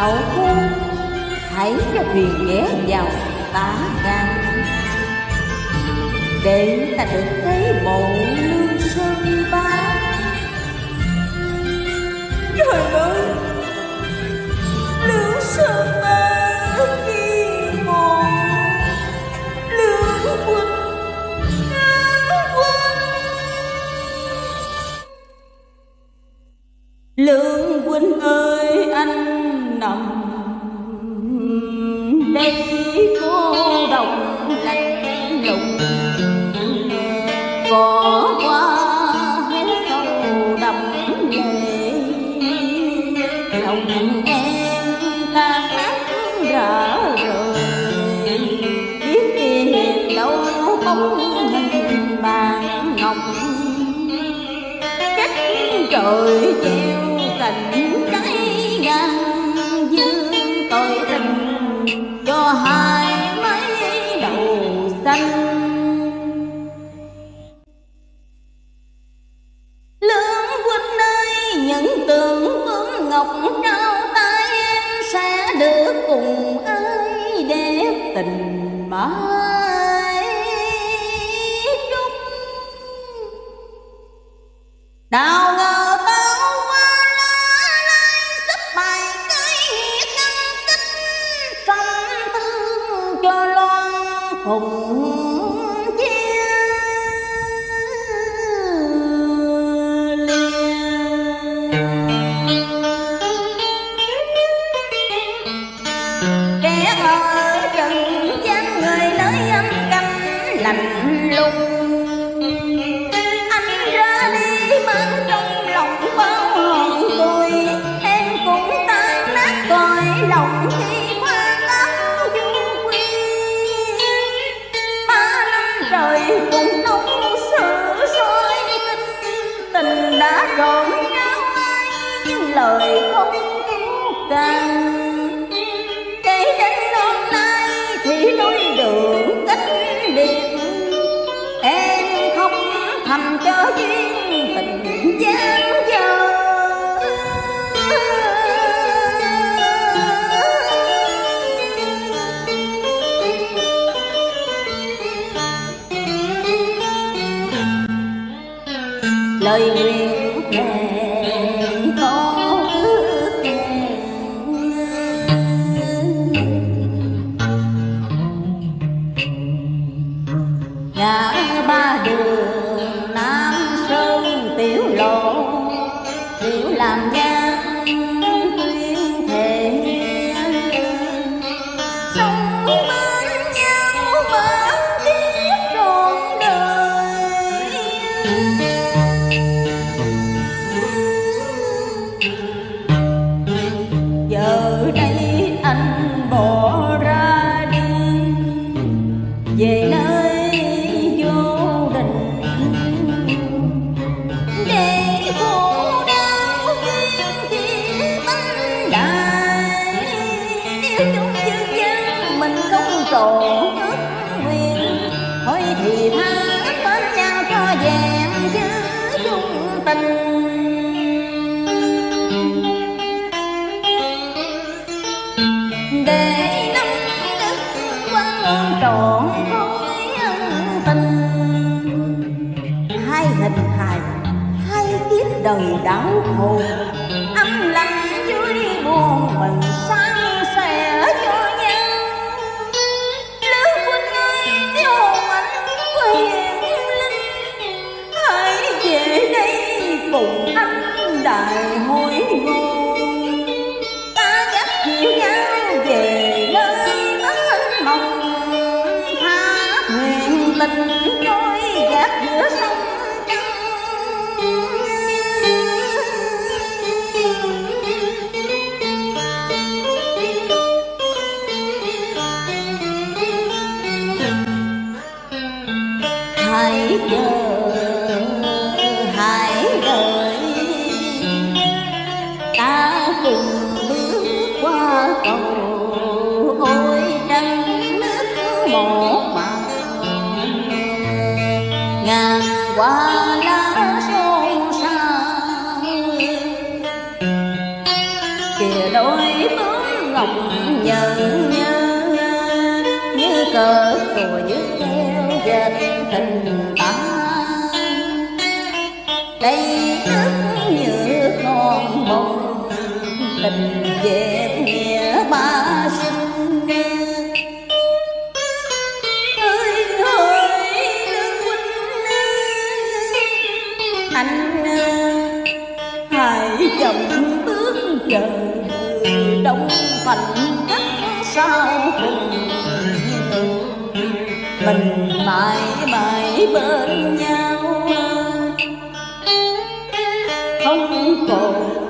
cậu thu hãy cho thuyền ghé vào tá gan. Để ta được thấy bộ lương sơn ba. Trời ơi! Lương sơn ba Lòng em ta hát rã rời Biết kỷ đâu không hình bàn ngọc. Cách trời treo cành trái ngang dương tội tình cho hai mấy đầu xanh. Lương huynh ơi, những tượng vương ngọc mãi. Trúc đào ngờ bao hoa lá lai sắp bài cái nghĩa tích sông thương cho loan phùng chia. Kẻ ở trần lạnh lùng anh ra đi mang trong lòng bao hồn tôi em cũng tan nát cõi lòng khi hoa lắm du quy ba năm trời cùng nóng sửa soi tình tình đã rộn ráo ai lời không cứu càng lời nguyện thề có ước 단계 yêu chung dương gian mình không trộn ước nguyện. Thôi thì tha bên nhau cho vẹn chứ chung tình. Để năm đức quan ơn trọn khối ân tình. Hai hình hài, hai kiếp đời đau khổ. Âm lặng vui buồn mình san mình trôi gạt giữa sông hãy chờ hãy đợi. Ta cùng bước qua cầu. Ngọc nhớ nhớ như cờ của như theo dệt tình ta. Đây nước như con mộng, tình về nghĩa ba sinh. Ơi ơi lương huynh anh à, hãy chậm bước chờ đông thành khắc sao cùng mình mãi mãi bên nhau. Không còn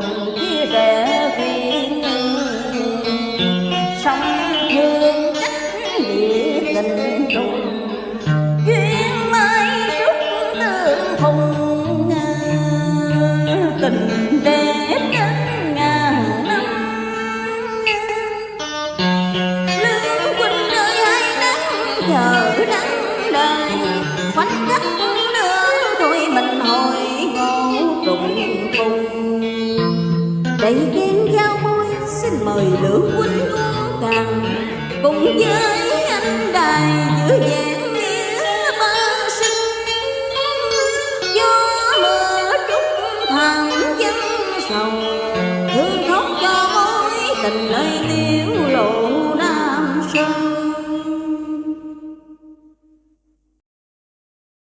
đầy ghen giao môi, xin mời lữ huynh uống càng cùng với anh đài giữa vẹn nghĩa ba sinh. Gió mưa trút thẳng dân sầu, thương khóc cho mối tình nơi liễu lộ